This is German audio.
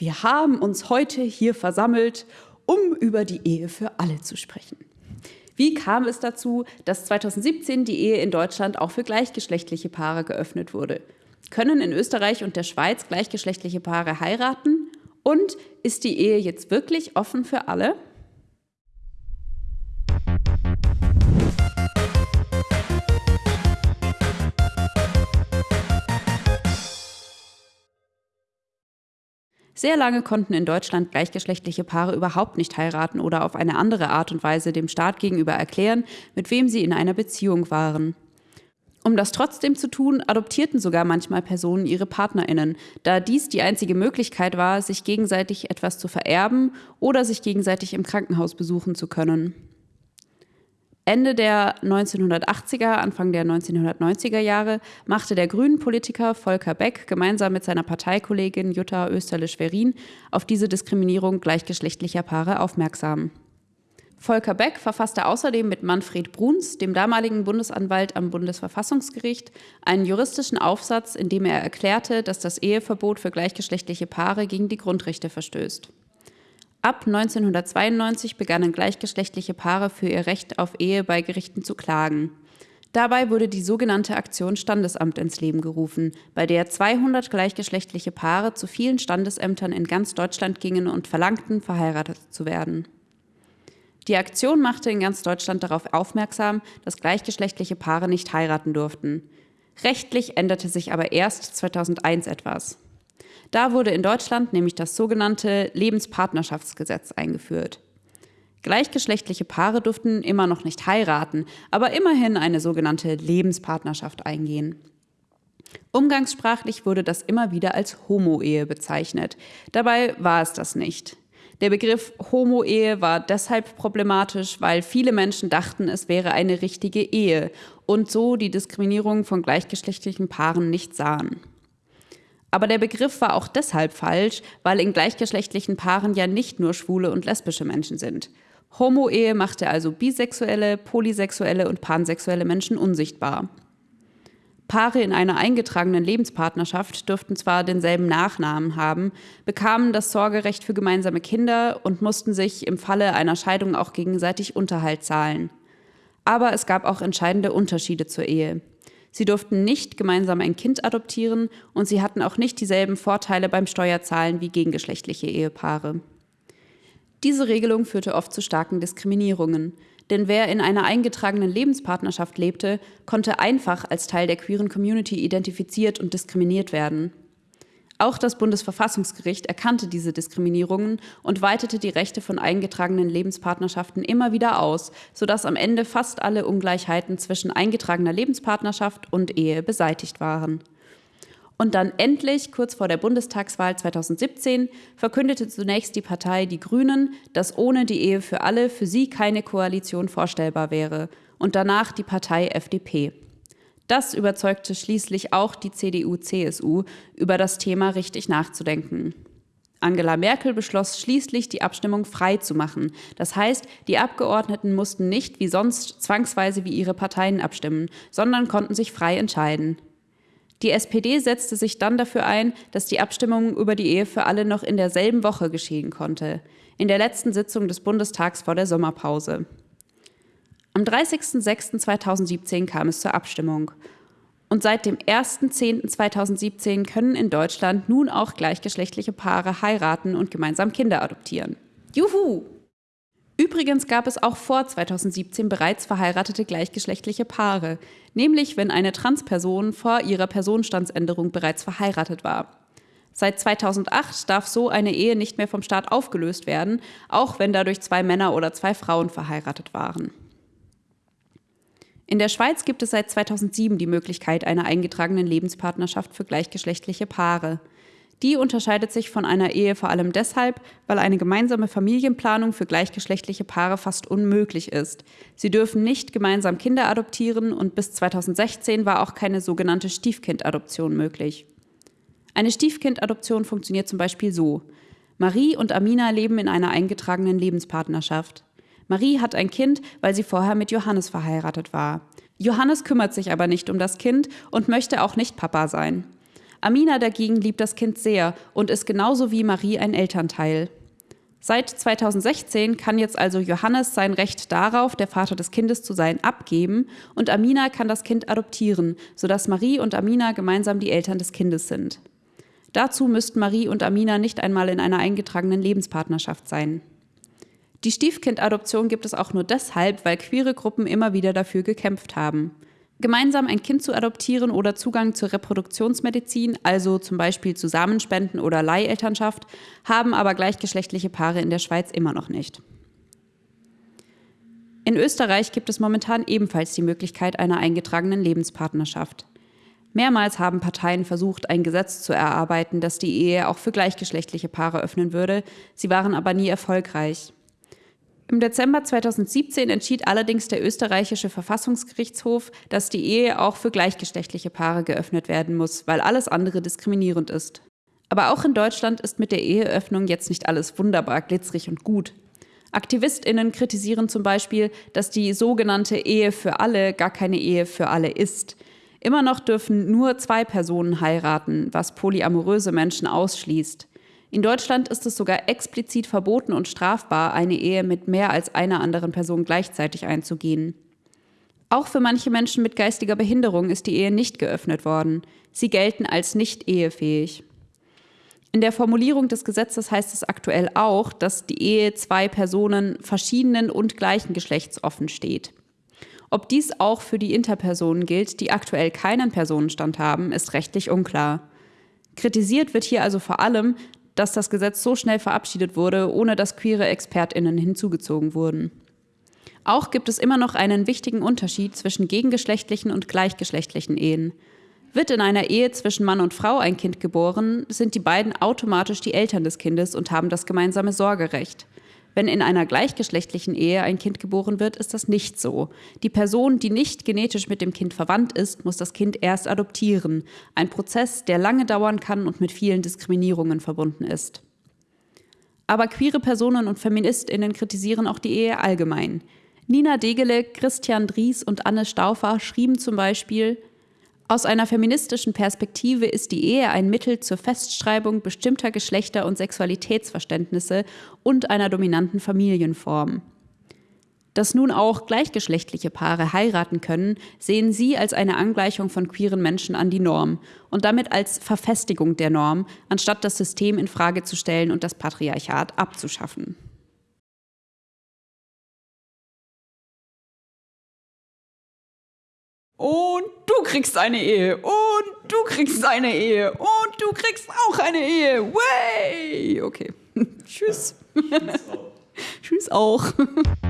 Wir haben uns heute hier versammelt, um über die Ehe für alle zu sprechen. Wie kam es dazu, dass 2017 die Ehe in Deutschland auch für gleichgeschlechtliche Paare geöffnet wurde? Können in Österreich und der Schweiz gleichgeschlechtliche Paare heiraten? Und ist die Ehe jetzt wirklich offen für alle? Sehr lange konnten in Deutschland gleichgeschlechtliche Paare überhaupt nicht heiraten oder auf eine andere Art und Weise dem Staat gegenüber erklären, mit wem sie in einer Beziehung waren. Um das trotzdem zu tun, adoptierten sogar manchmal Personen ihre Partnerinnen, da dies die einzige Möglichkeit war, sich gegenseitig etwas zu vererben oder sich gegenseitig im Krankenhaus besuchen zu können. Ende der 1980er, Anfang der 1990er Jahre machte der Grünen-Politiker Volker Beck gemeinsam mit seiner Parteikollegin Jutta Österle-Schwerin auf diese Diskriminierung gleichgeschlechtlicher Paare aufmerksam. Volker Beck verfasste außerdem mit Manfred Bruns, dem damaligen Bundesanwalt am Bundesverfassungsgericht, einen juristischen Aufsatz, in dem er erklärte, dass das Eheverbot für gleichgeschlechtliche Paare gegen die Grundrechte verstößt. Ab 1992 begannen gleichgeschlechtliche Paare für ihr Recht auf Ehe bei Gerichten zu klagen. Dabei wurde die sogenannte Aktion Standesamt ins Leben gerufen, bei der 200 gleichgeschlechtliche Paare zu vielen Standesämtern in ganz Deutschland gingen und verlangten, verheiratet zu werden. Die Aktion machte in ganz Deutschland darauf aufmerksam, dass gleichgeschlechtliche Paare nicht heiraten durften. Rechtlich änderte sich aber erst 2001 etwas. Da wurde in Deutschland nämlich das sogenannte Lebenspartnerschaftsgesetz eingeführt. Gleichgeschlechtliche Paare durften immer noch nicht heiraten, aber immerhin eine sogenannte Lebenspartnerschaft eingehen. Umgangssprachlich wurde das immer wieder als Homo-Ehe bezeichnet. Dabei war es das nicht. Der Begriff Homo-Ehe war deshalb problematisch, weil viele Menschen dachten, es wäre eine richtige Ehe und so die Diskriminierung von gleichgeschlechtlichen Paaren nicht sahen. Aber der Begriff war auch deshalb falsch, weil in gleichgeschlechtlichen Paaren ja nicht nur schwule und lesbische Menschen sind. Homo-Ehe machte also bisexuelle, polysexuelle und pansexuelle Menschen unsichtbar. Paare in einer eingetragenen Lebenspartnerschaft dürften zwar denselben Nachnamen haben, bekamen das Sorgerecht für gemeinsame Kinder und mussten sich im Falle einer Scheidung auch gegenseitig Unterhalt zahlen. Aber es gab auch entscheidende Unterschiede zur Ehe. Sie durften nicht gemeinsam ein Kind adoptieren und sie hatten auch nicht dieselben Vorteile beim Steuerzahlen wie gegengeschlechtliche Ehepaare. Diese Regelung führte oft zu starken Diskriminierungen, denn wer in einer eingetragenen Lebenspartnerschaft lebte, konnte einfach als Teil der queeren Community identifiziert und diskriminiert werden. Auch das Bundesverfassungsgericht erkannte diese Diskriminierungen und weitete die Rechte von eingetragenen Lebenspartnerschaften immer wieder aus, sodass am Ende fast alle Ungleichheiten zwischen eingetragener Lebenspartnerschaft und Ehe beseitigt waren. Und dann endlich, kurz vor der Bundestagswahl 2017, verkündete zunächst die Partei Die Grünen, dass ohne die Ehe für alle für sie keine Koalition vorstellbar wäre, und danach die Partei FDP. Das überzeugte schließlich auch die CDU-CSU, über das Thema richtig nachzudenken. Angela Merkel beschloss schließlich, die Abstimmung frei zu machen. Das heißt, die Abgeordneten mussten nicht wie sonst zwangsweise wie ihre Parteien abstimmen, sondern konnten sich frei entscheiden. Die SPD setzte sich dann dafür ein, dass die Abstimmung über die Ehe für alle noch in derselben Woche geschehen konnte, in der letzten Sitzung des Bundestags vor der Sommerpause. Am 30.06.2017 kam es zur Abstimmung. Und seit dem 1.10.2017 können in Deutschland nun auch gleichgeschlechtliche Paare heiraten und gemeinsam Kinder adoptieren. Juhu! Übrigens gab es auch vor 2017 bereits verheiratete gleichgeschlechtliche Paare, nämlich wenn eine Transperson vor ihrer Personenstandsänderung bereits verheiratet war. Seit 2008 darf so eine Ehe nicht mehr vom Staat aufgelöst werden, auch wenn dadurch zwei Männer oder zwei Frauen verheiratet waren. In der Schweiz gibt es seit 2007 die Möglichkeit einer eingetragenen Lebenspartnerschaft für gleichgeschlechtliche Paare. Die unterscheidet sich von einer Ehe vor allem deshalb, weil eine gemeinsame Familienplanung für gleichgeschlechtliche Paare fast unmöglich ist. Sie dürfen nicht gemeinsam Kinder adoptieren und bis 2016 war auch keine sogenannte Stiefkindadoption möglich. Eine Stiefkindadoption funktioniert zum Beispiel so. Marie und Amina leben in einer eingetragenen Lebenspartnerschaft. Marie hat ein Kind, weil sie vorher mit Johannes verheiratet war. Johannes kümmert sich aber nicht um das Kind und möchte auch nicht Papa sein. Amina dagegen liebt das Kind sehr und ist genauso wie Marie ein Elternteil. Seit 2016 kann jetzt also Johannes sein Recht darauf, der Vater des Kindes zu sein, abgeben und Amina kann das Kind adoptieren, sodass Marie und Amina gemeinsam die Eltern des Kindes sind. Dazu müssten Marie und Amina nicht einmal in einer eingetragenen Lebenspartnerschaft sein. Die Stiefkindadoption gibt es auch nur deshalb, weil queere Gruppen immer wieder dafür gekämpft haben. Gemeinsam ein Kind zu adoptieren oder Zugang zur Reproduktionsmedizin, also zum Beispiel Zusammenspenden oder Leihelternschaft, haben aber gleichgeschlechtliche Paare in der Schweiz immer noch nicht. In Österreich gibt es momentan ebenfalls die Möglichkeit einer eingetragenen Lebenspartnerschaft. Mehrmals haben Parteien versucht, ein Gesetz zu erarbeiten, das die Ehe auch für gleichgeschlechtliche Paare öffnen würde, sie waren aber nie erfolgreich. Im Dezember 2017 entschied allerdings der österreichische Verfassungsgerichtshof, dass die Ehe auch für gleichgeschlechtliche Paare geöffnet werden muss, weil alles andere diskriminierend ist. Aber auch in Deutschland ist mit der Eheöffnung jetzt nicht alles wunderbar glitzerig und gut. AktivistInnen kritisieren zum Beispiel, dass die sogenannte Ehe für alle gar keine Ehe für alle ist. Immer noch dürfen nur zwei Personen heiraten, was polyamoröse Menschen ausschließt. In Deutschland ist es sogar explizit verboten und strafbar, eine Ehe mit mehr als einer anderen Person gleichzeitig einzugehen. Auch für manche Menschen mit geistiger Behinderung ist die Ehe nicht geöffnet worden. Sie gelten als nicht ehefähig. In der Formulierung des Gesetzes heißt es aktuell auch, dass die Ehe zwei Personen verschiedenen und gleichen Geschlechts offen steht. Ob dies auch für die Interpersonen gilt, die aktuell keinen Personenstand haben, ist rechtlich unklar. Kritisiert wird hier also vor allem, dass das Gesetz so schnell verabschiedet wurde, ohne dass queere Expertinnen hinzugezogen wurden. Auch gibt es immer noch einen wichtigen Unterschied zwischen gegengeschlechtlichen und gleichgeschlechtlichen Ehen. Wird in einer Ehe zwischen Mann und Frau ein Kind geboren, sind die beiden automatisch die Eltern des Kindes und haben das gemeinsame Sorgerecht. Wenn in einer gleichgeschlechtlichen Ehe ein Kind geboren wird, ist das nicht so. Die Person, die nicht genetisch mit dem Kind verwandt ist, muss das Kind erst adoptieren. Ein Prozess, der lange dauern kann und mit vielen Diskriminierungen verbunden ist. Aber queere Personen und Feministinnen kritisieren auch die Ehe allgemein. Nina Degele, Christian Dries und Anne Stauffer schrieben zum Beispiel, aus einer feministischen Perspektive ist die Ehe ein Mittel zur Festschreibung bestimmter Geschlechter- und Sexualitätsverständnisse und einer dominanten Familienform. Dass nun auch gleichgeschlechtliche Paare heiraten können, sehen sie als eine Angleichung von queeren Menschen an die Norm und damit als Verfestigung der Norm, anstatt das System in Frage zu stellen und das Patriarchat abzuschaffen. Und du kriegst eine Ehe. Und du kriegst eine Ehe. Und du kriegst auch eine Ehe. Way! Okay. Tschüss. Tschüss auch. Tschüss auch.